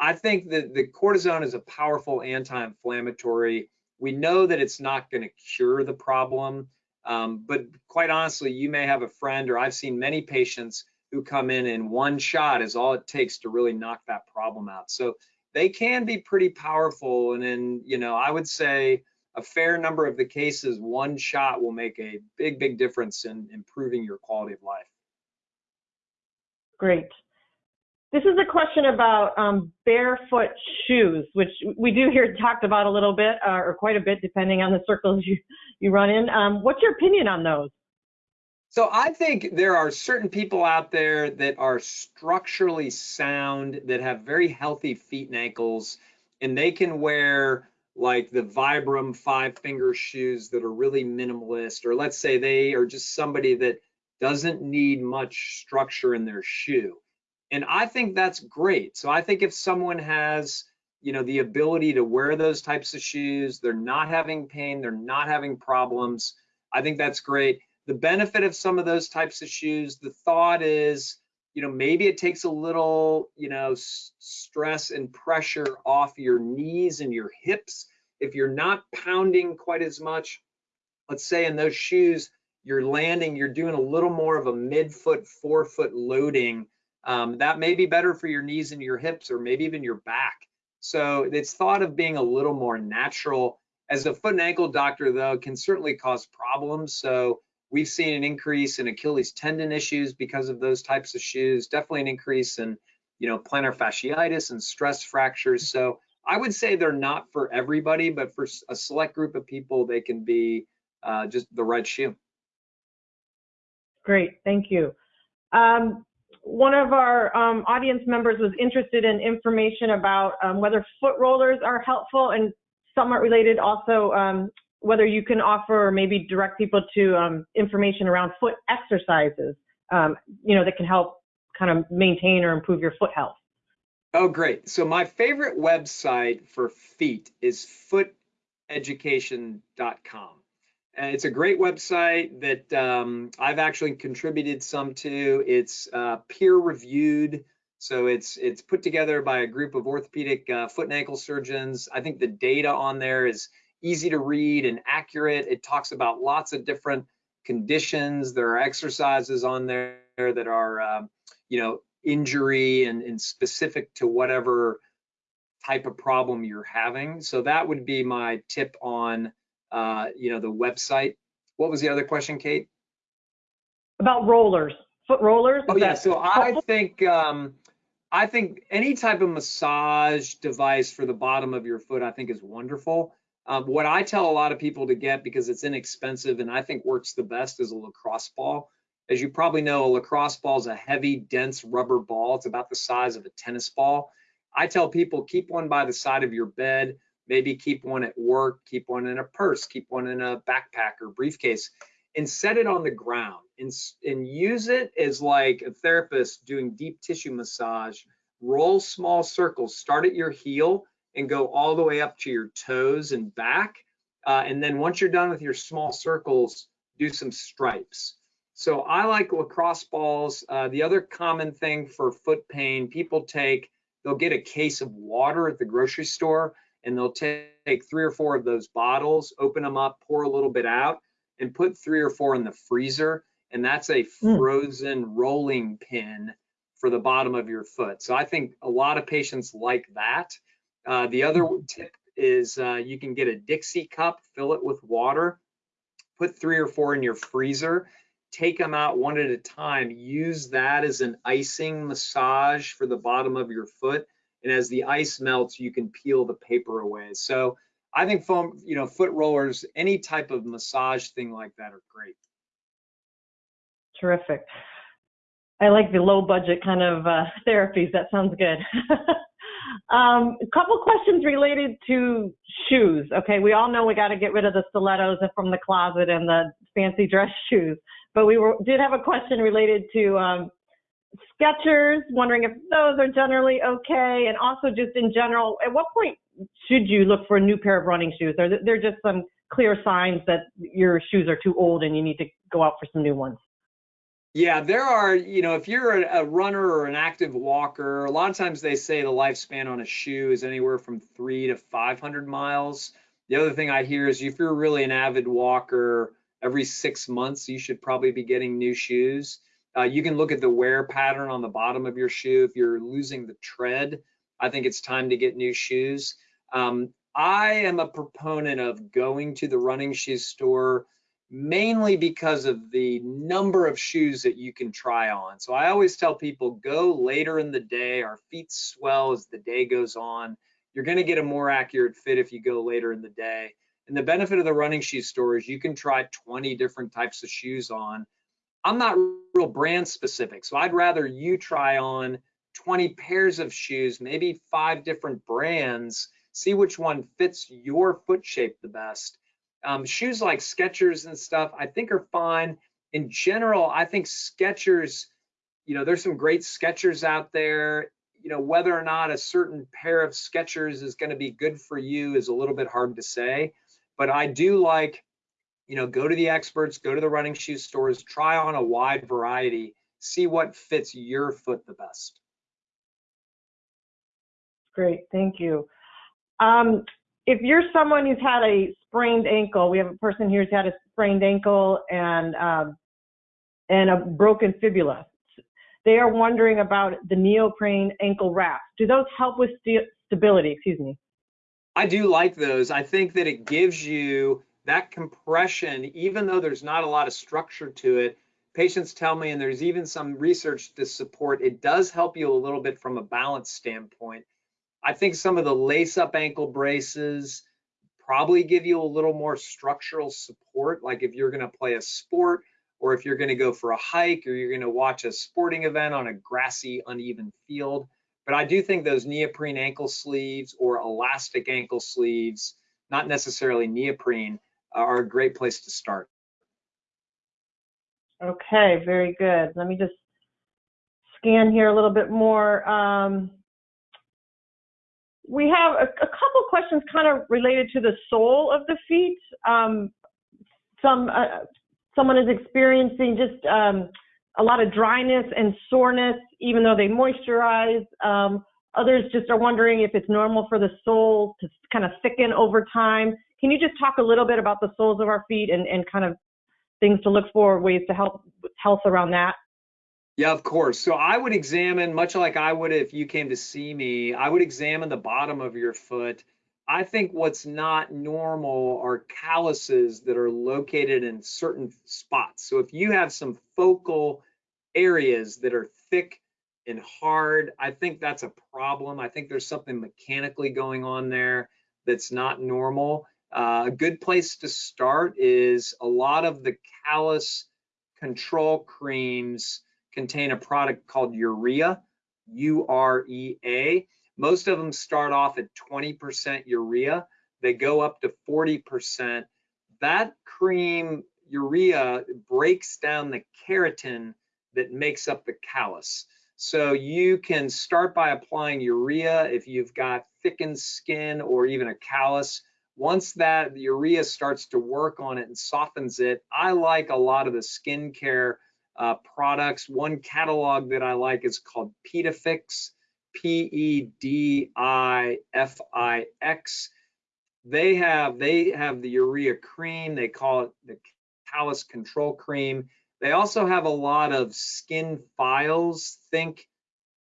I think that the cortisone is a powerful anti-inflammatory. We know that it's not going to cure the problem, um, but quite honestly, you may have a friend or I've seen many patients who come in and one shot is all it takes to really knock that problem out. So they can be pretty powerful. And then, you know, I would say a fair number of the cases, one shot will make a big, big difference in improving your quality of life. Great. This is a question about um, barefoot shoes, which we do hear talked about a little bit uh, or quite a bit, depending on the circles you, you run in. Um, what's your opinion on those? So I think there are certain people out there that are structurally sound, that have very healthy feet and ankles, and they can wear like the Vibram five finger shoes that are really minimalist, or let's say they are just somebody that doesn't need much structure in their shoe. And I think that's great. So I think if someone has, you know, the ability to wear those types of shoes, they're not having pain, they're not having problems, I think that's great. The benefit of some of those types of shoes, the thought is, you know, maybe it takes a little, you know, stress and pressure off your knees and your hips. If you're not pounding quite as much, let's say in those shoes, you're landing, you're doing a little more of a mid-foot, forefoot loading. Um, that may be better for your knees and your hips, or maybe even your back. So it's thought of being a little more natural. As a foot and ankle doctor, though, can certainly cause problems. So We've seen an increase in Achilles tendon issues because of those types of shoes, definitely an increase in, you know, plantar fasciitis and stress fractures. So I would say they're not for everybody, but for a select group of people, they can be uh, just the right shoe. Great, thank you. Um, one of our um, audience members was interested in information about um, whether foot rollers are helpful and somewhat related also um, whether you can offer or maybe direct people to um, information around foot exercises, um, you know, that can help kind of maintain or improve your foot health. Oh, great. So my favorite website for feet is footeducation.com. And it's a great website that um, I've actually contributed some to. It's uh, peer reviewed. So it's it's put together by a group of orthopedic uh, foot and ankle surgeons. I think the data on there is easy to read and accurate. It talks about lots of different conditions. There are exercises on there that are, um, you know, injury and, and specific to whatever type of problem you're having. So that would be my tip on, uh, you know, the website. What was the other question, Kate? About rollers, foot rollers. Oh yeah. So I think um, I think any type of massage device for the bottom of your foot, I think is wonderful. Um, what I tell a lot of people to get because it's inexpensive and I think works the best is a lacrosse ball. As you probably know, a lacrosse ball is a heavy, dense rubber ball. It's about the size of a tennis ball. I tell people keep one by the side of your bed, maybe keep one at work, keep one in a purse, keep one in a backpack or briefcase, and set it on the ground and, and use it as like a therapist doing deep tissue massage. Roll small circles, start at your heel and go all the way up to your toes and back. Uh, and then once you're done with your small circles, do some stripes. So I like lacrosse balls. Uh, the other common thing for foot pain, people take, they'll get a case of water at the grocery store and they'll take three or four of those bottles, open them up, pour a little bit out, and put three or four in the freezer. And that's a hmm. frozen mm. rolling pin for the bottom of your foot. So I think a lot of patients like that. Uh, the other tip is uh, you can get a Dixie cup, fill it with water, put three or four in your freezer, take them out one at a time. Use that as an icing massage for the bottom of your foot. And as the ice melts, you can peel the paper away. So I think foam, you know, foot rollers, any type of massage thing like that are great. Terrific. I like the low budget kind of uh, therapies. That sounds good. Um, a couple questions related to shoes. Okay, we all know we got to get rid of the stilettos from the closet and the fancy dress shoes, but we were, did have a question related to um, Skechers, wondering if those are generally okay, and also just in general, at what point should you look for a new pair of running shoes? Are there just some clear signs that your shoes are too old and you need to go out for some new ones? Yeah, there are, you know, if you're a, a, runner or an active walker, a lot of times they say the lifespan on a shoe is anywhere from three to 500 miles. The other thing I hear is if you're really an avid walker, every six months you should probably be getting new shoes. Uh, you can look at the wear pattern on the bottom of your shoe. If you're losing the tread, I think it's time to get new shoes. Um, I am a proponent of going to the running shoe store mainly because of the number of shoes that you can try on. So I always tell people go later in the day. Our feet swell as the day goes on. You're going to get a more accurate fit if you go later in the day. And the benefit of the running shoe store is you can try 20 different types of shoes on. I'm not real brand specific, so I'd rather you try on 20 pairs of shoes, maybe five different brands, see which one fits your foot shape the best um, shoes like Skechers and stuff, I think are fine. In general, I think Skechers, you know, there's some great Skechers out there. You know, whether or not a certain pair of Skechers is going to be good for you is a little bit hard to say. But I do like, you know, go to the experts, go to the running shoe stores, try on a wide variety, see what fits your foot the best. Great, thank you. Um, if you're someone who's had a sprained ankle, we have a person here who's had a sprained ankle and um, and a broken fibula. They are wondering about the neoprene ankle wraps. Do those help with st stability? Excuse me. I do like those. I think that it gives you that compression, even though there's not a lot of structure to it. Patients tell me, and there's even some research to support, it does help you a little bit from a balance standpoint. I think some of the lace up ankle braces probably give you a little more structural support. Like if you're going to play a sport or if you're going to go for a hike or you're going to watch a sporting event on a grassy, uneven field. But I do think those neoprene ankle sleeves or elastic ankle sleeves, not necessarily neoprene, are a great place to start. Okay, very good. Let me just scan here a little bit more. Um, we have a, a, couple questions kind of related to the sole of the feet. Um, some uh, someone is experiencing just um, a lot of dryness and soreness, even though they moisturize. Um, others just are wondering if it's normal for the sole to kind of thicken over time. Can you just talk a little bit about the soles of our feet and, and kind of things to look for, ways to help health around that? Yeah, of course. So I would examine, much like I would if you came to see me, I would examine the bottom of your foot. I think what's not normal are calluses that are located in certain spots. So if you have some focal areas that are thick and hard, I think that's a problem. I think there's something mechanically going on there that's not normal. Uh, a good place to start is a lot of the callus control creams contain a product called urea, U-R-E-A. Most of them start off at 20% urea. They go up to 40%. That cream urea breaks down the keratin that makes up the callus. So you can start by applying urea if you've got thickened skin or even a callus. Once that the urea starts to work on it and softens it, I like a lot of the skincare uh, products. One catalog that I like is called Pedifix, P-E-D-I-F-I-X. They have they have the urea cream. They call it the callus control cream. They also have a lot of skin files. Think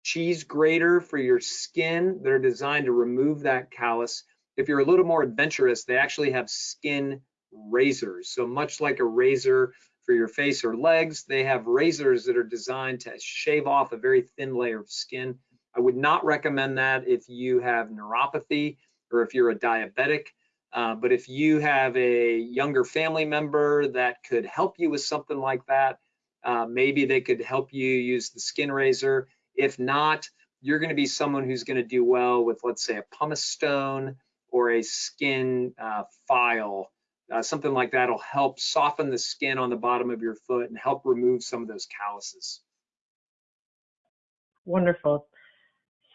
cheese grater for your skin. They're designed to remove that callus. If you're a little more adventurous, they actually have skin razors. So much like a razor for your face or legs. They have razors that are designed to shave off a very thin layer of skin. I would not recommend that if you have neuropathy or if you're a diabetic. Uh, but if you have a younger family member that could help you with something like that, uh, maybe they could help you use the skin razor. If not, you're going to be someone who's going to do well with, let's say, a pumice stone or a skin uh, file uh, something like that will help soften the skin on the bottom of your foot and help remove some of those calluses. Wonderful.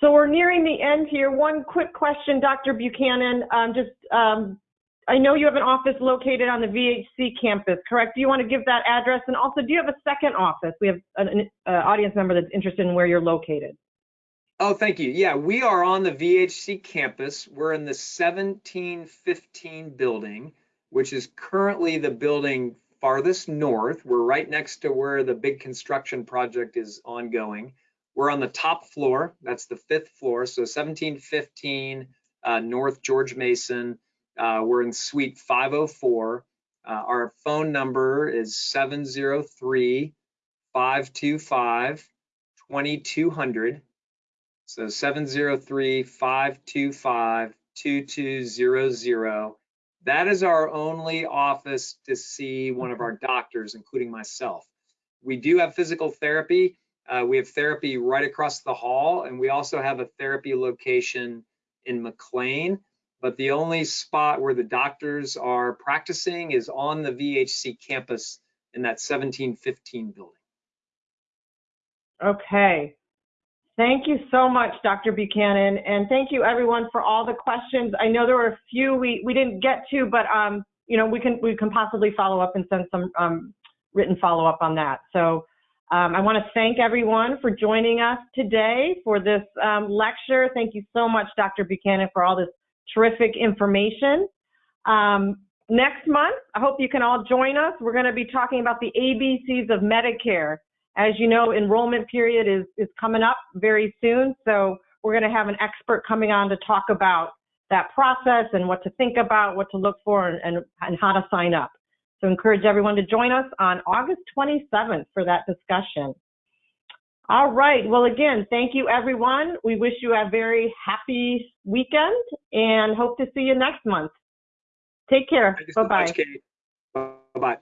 So we're nearing the end here. One quick question, Dr. Buchanan. Um, just, um, I know you have an office located on the VHC campus, correct? Do you want to give that address? And also, do you have a second office? We have an, uh, audience member that's interested in where you're located. Oh, thank you. Yeah, we are on the VHC campus. We're in the 1715 building which is currently the building farthest north. We're right next to where the big construction project is ongoing. We're on the top floor, that's the fifth floor, so 1715 uh, North George Mason. Uh, we're in suite 504. Uh, our phone number is 703 525 2200. So 703 525 2200. That is our only office to see one of our doctors, including myself. We do have physical therapy. Uh, we have therapy right across the hall, and we also have a therapy location in McLean. But the only spot where the doctors are practicing is on the VHC campus in that 1715 building. Okay. Thank you so much, Dr. Buchanan, and thank you everyone for all the questions. I know there were a few we, we didn't get to, but um, you know we can we can possibly follow up and send some um, written follow up on that. So Um, I want to thank everyone for joining us today for this um, lecture. Thank you so much, Dr. Buchanan, for all this terrific information. Um, next month, I hope you can all join us. We're going to be talking about the ABCs of Medicare. As you know, enrollment period is, is coming up very soon, so we're going to have an expert coming on to talk about that process and what to think about, what to look for, and, and, and how to sign up. So encourage everyone to join us on August 27th for that discussion. All right. Well, again, thank you, everyone. We wish you a very happy weekend and hope to see you next month. Take care. So Bye-bye. much, Bye-bye.